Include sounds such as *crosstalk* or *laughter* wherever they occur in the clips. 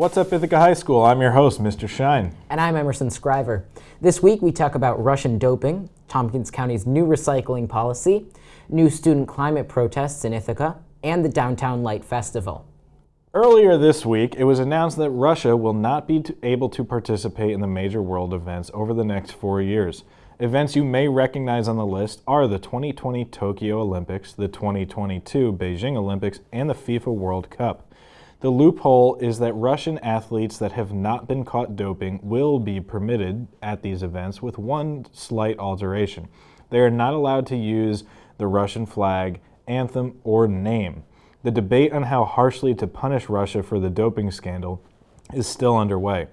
What's up, Ithaca High School? I'm your host, Mr. Shine. And I'm Emerson Scriver. This week we talk about Russian doping, Tompkins County's new recycling policy, new student climate protests in Ithaca, and the Downtown Light Festival. Earlier this week, it was announced that Russia will not be able to participate in the major world events over the next four years. Events you may recognize on the list are the 2020 Tokyo Olympics, the 2022 Beijing Olympics, and the FIFA World Cup. The loophole is that Russian athletes that have not been caught doping will be permitted at these events with one slight alteration. They are not allowed to use the Russian flag, anthem, or name. The debate on how harshly to punish Russia for the doping scandal is still underway.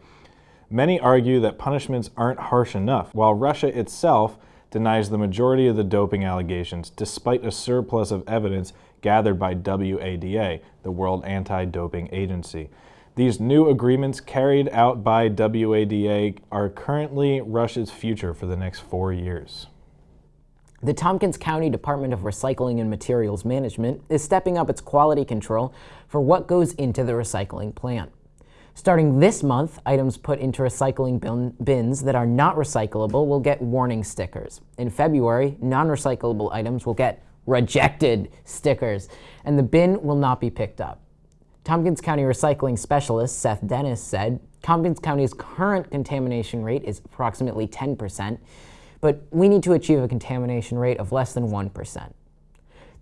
Many argue that punishments aren't harsh enough, while Russia itself denies the majority of the doping allegations, despite a surplus of evidence gathered by WADA, the World Anti-Doping Agency. These new agreements carried out by WADA are currently Russia's future for the next four years. The Tompkins County Department of Recycling and Materials Management is stepping up its quality control for what goes into the recycling plant. Starting this month, items put into recycling bin bins that are not recyclable will get warning stickers. In February, non-recyclable items will get rejected stickers, and the bin will not be picked up. Tompkins County Recycling Specialist Seth Dennis said, Tompkins County's current contamination rate is approximately 10%, but we need to achieve a contamination rate of less than 1%.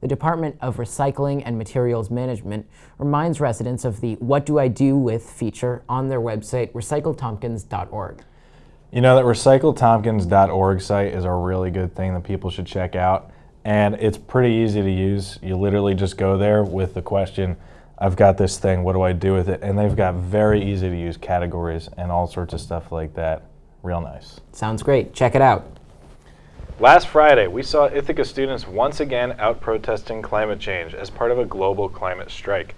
The Department of Recycling and Materials Management reminds residents of the What Do I Do With feature on their website, recycletompkins.org. You know that recycletompkins.org site is a really good thing that people should check out. And it's pretty easy to use. You literally just go there with the question, I've got this thing, what do I do with it? And they've got very easy to use categories and all sorts of stuff like that. Real nice. Sounds great. Check it out. Last Friday, we saw Ithaca students once again out protesting climate change as part of a global climate strike.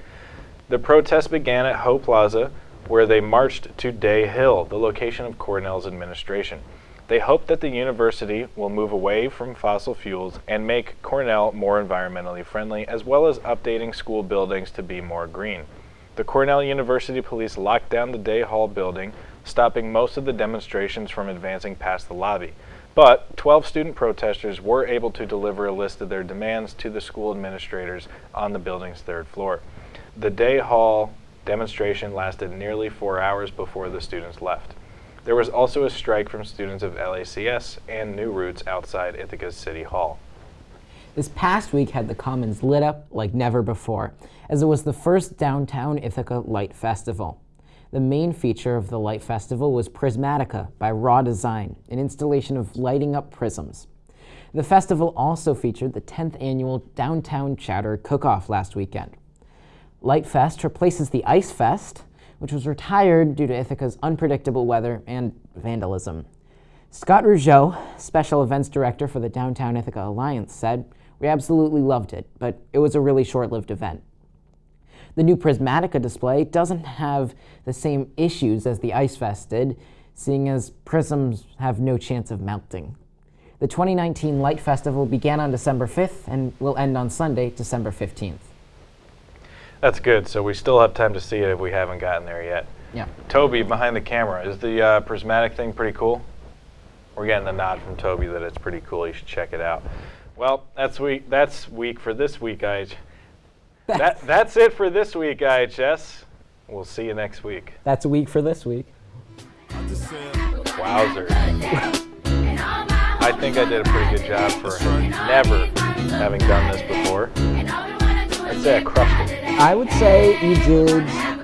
The protest began at Ho Plaza, where they marched to Day Hall, the location of Cornell's administration. They hope that the university will move away from fossil fuels and make Cornell more environmentally friendly, as well as updating school buildings to be more green. The Cornell University Police locked down the Day Hall building, stopping most of the demonstrations from advancing past the lobby. But 12 student protesters were able to deliver a list of their demands to the school administrators on the building's third floor. The day hall demonstration lasted nearly four hours before the students left. There was also a strike from students of LACS and New Roots outside Ithaca's City Hall. This past week had the Commons lit up like never before, as it was the first downtown Ithaca Light Festival. The main feature of the Light Festival was Prismatica by Raw Design, an installation of lighting up prisms. The festival also featured the 10th annual Downtown Chowder Cook-Off last weekend. Light Fest replaces the Ice Fest, which was retired due to Ithaca's unpredictable weather and vandalism. Scott Rougeau, Special Events Director for the Downtown Ithaca Alliance, said, We absolutely loved it, but it was a really short-lived event. The new Prismatica display doesn't have the same issues as the Ice Fest did, seeing as prisms have no chance of melting. The 2019 Light Festival began on December 5th and will end on Sunday, December 15th. That's good. So we still have time to see it if we haven't gotten there yet. Yeah. Toby, behind the camera, is the uh, prismatic thing pretty cool? We're getting the nod from Toby that it's pretty cool. You should check it out. Well, that's week. That's week for this week, guys *laughs* that, that's it for this week, IHS. We'll see you next week. That's a week for this week. Wowzer. I think I did a pretty good job for never having done this before. I'd say I crushed it. I would say you did